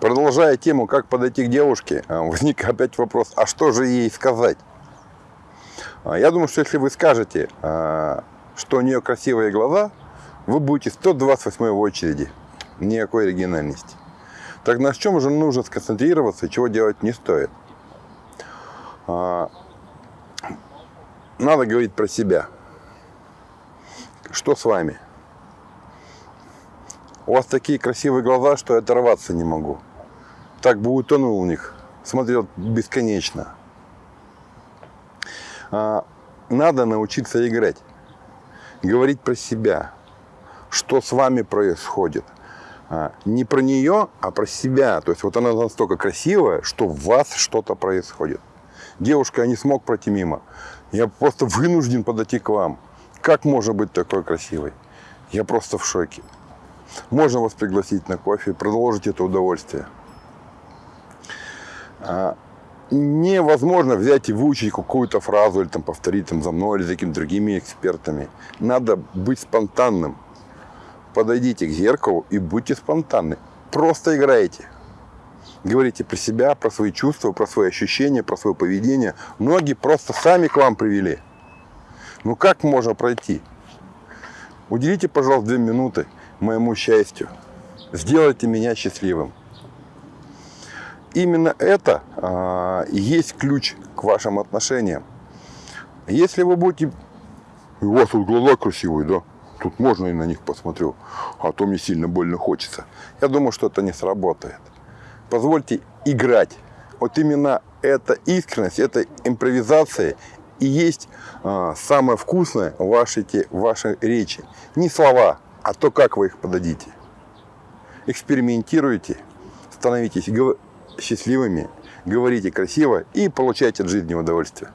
Продолжая тему, как подойти к девушке, а, возник опять вопрос, а что же ей сказать? А, я думаю, что если вы скажете, а, что у нее красивые глаза, вы будете 128 в очереди. Никакой оригинальности. Так на чем же нужно сконцентрироваться чего делать не стоит? Надо говорить про себя. Что с вами? У вас такие красивые глаза, что я оторваться не могу. Так бы утонул в них, смотрел бесконечно. А, надо научиться играть, говорить про себя, что с вами происходит. А, не про нее, а про себя. То есть вот она настолько красивая, что в вас что-то происходит. Девушка, я не смог пройти мимо. Я просто вынужден подойти к вам. Как можно быть такой красивой? Я просто в шоке. Можно вас пригласить на кофе, продолжить это удовольствие. А, невозможно взять и выучить какую-то фразу или там, повторить там, за мной или за какими-то другими экспертами. Надо быть спонтанным. Подойдите к зеркалу и будьте спонтанны. Просто играйте. Говорите про себя, про свои чувства, про свои ощущения, про свое поведение. Многие просто сами к вам привели. Ну как можно пройти? Уделите, пожалуйста, две минуты моему счастью. Сделайте меня счастливым. Именно это а, есть ключ к вашим отношениям. Если вы будете... У вас тут глаза красивые, да? Тут можно и на них посмотрю, а то мне сильно больно хочется. Я думаю, что это не сработает. Позвольте играть. Вот именно эта искренность, эта импровизация и есть а, самое вкусное в вашей, в вашей речи. Не слова, а то, как вы их подадите. Экспериментируйте, становитесь счастливыми, говорите красиво и получайте от жизни удовольствие.